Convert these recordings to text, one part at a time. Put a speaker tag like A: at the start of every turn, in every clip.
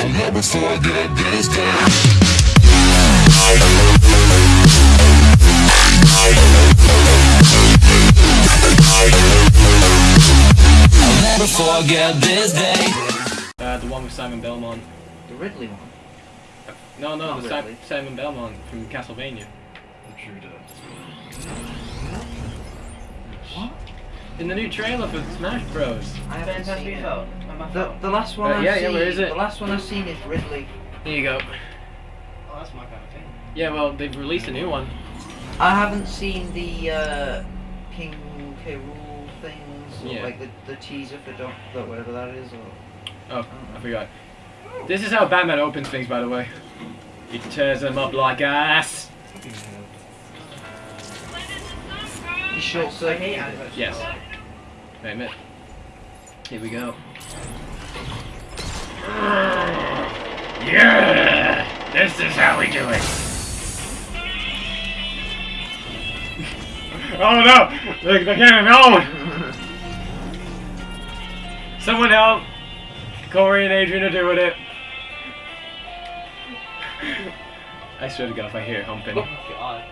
A: I'll never forget this day. I'll never forget this day.
B: Uh, the one with Simon Belmont.
C: The Ridley one.
B: No, no,
C: Not
B: the Si- Simon Belmont from Castlevania.
C: What?
B: In the new trailer for Smash Bros.
C: I haven't
D: Fantastic
C: seen it.
D: phone. On my
C: The,
D: phone.
C: the last one
B: Uh,
C: I've
B: yeah, yeah,
C: seen,
B: where is it?
C: the last one I've seen is Ridley.
B: Here you go.
D: Oh, that's my kind of thing.
B: Yeah, well, they've released a new one.
C: I haven't seen the uh, King K. Rool things, or
B: Yeah.
C: like the, the teaser for Doc, the- whatever that is, or
B: Oh, I forgot. This is how Batman opens things, by the way. He tears them up like ass.
C: He short
D: I hate
C: circuit.
B: Yes. Wait a minute. Here we go. Yeah! This is how we do it. oh no! The, the cannon, no! Someone help! Corey and Adrian are doing it. I swear to God, if I hear humping.
D: Oh god.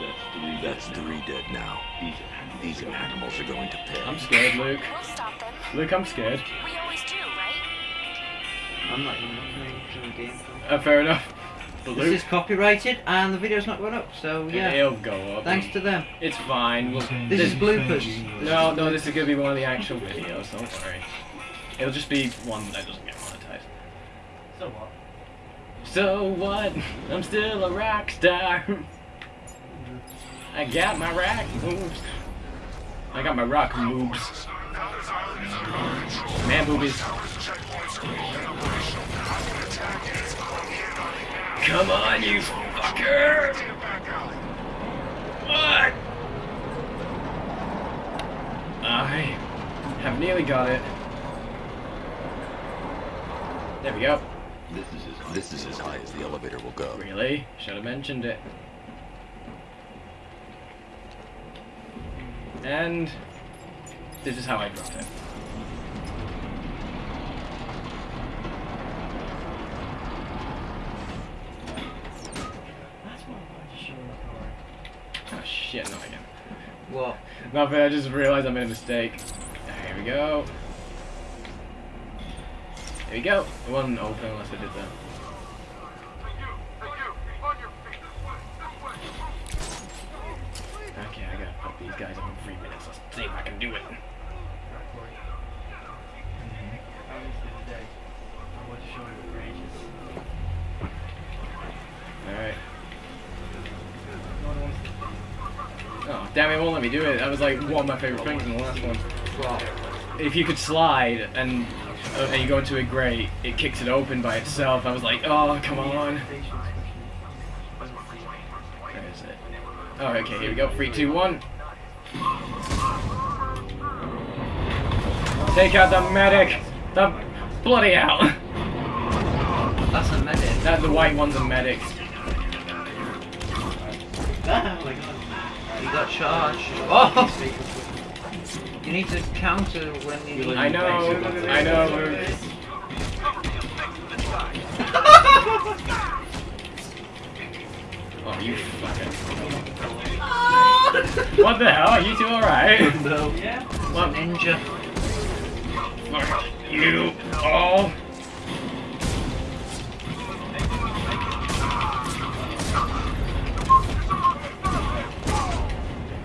E: That's three. That's three dead now. These these animals are going to pay.
B: I'm scared, Luke.
F: We'll stop them.
B: Luke, I'm scared.
F: We always do, right?
C: I'm not even looking at the game.
B: Uh, fair enough. But
C: This
B: Luke,
C: is copyrighted, and the video's not going up, so yeah.
B: it'll go up.
C: Thanks to them.
B: It's fine. We'll,
C: This is bloopers.
B: no, no, this is gonna be one of the actual videos. Don't worry. It'll just be one that doesn't get monetized.
D: So what?
B: So what? I'm still a rock star. I got my rock moves. I got my rock moves. Man boobies. Come on, you fucker! What? I have nearly got it. There we go.
E: This is as, this is as high as the elevator will go.
B: Really? Should have mentioned it. And this is how I dropped it.
D: That's what I wanted to show you.
B: Oh shit, not again.
C: What?
B: Nothing, I just realized I made a mistake. Here we go. There we go. It wasn't open unless I did that. These guys up in three minutes. Let's see if I can do it. Alright. Oh, damn it, won't let me do it. That was like one of my favorite things in the last one. If you could slide and uh, and you go into a grate, it kicks it open by itself. I was like, oh, come on. Where is it? Oh, okay, here we go. Three, two, one. Take out the medic. The bloody hell.
C: That's a medic.
B: That the white one's a medic.
D: Oh my god.
C: You got charged. Oh! You need to counter when you.
B: I know. I know. Oh, you fucking. Ah! What the hell? Are you two alright?
C: No.
D: Yeah?
B: What?
C: Ninja.
B: Fuck you all.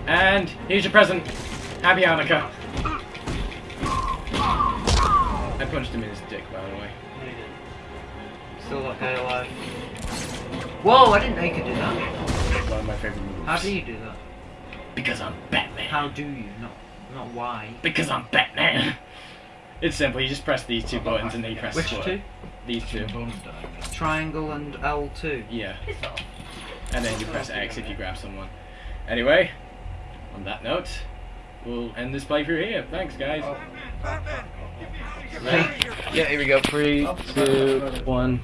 B: And here's your present. Happy Hanukkah. I punched him in his dick, by the way.
C: Still that guy alive. Whoa, I didn't know you could do that.
B: One of my favorite moves.
C: How do you do that?
B: Because I'm Batman.
C: How do you? Not, not why.
B: Because I'm Batman. It's simple. You just press these two buttons and then you press
C: Which
B: square.
C: two?
B: These two.
C: Triangle and L2.
B: Yeah. And then you press X if you grab someone. Anyway, on that note, we'll end this playthrough here. Thanks, guys.
C: Oh.
B: Right. Yeah, here we go. Three, two, one.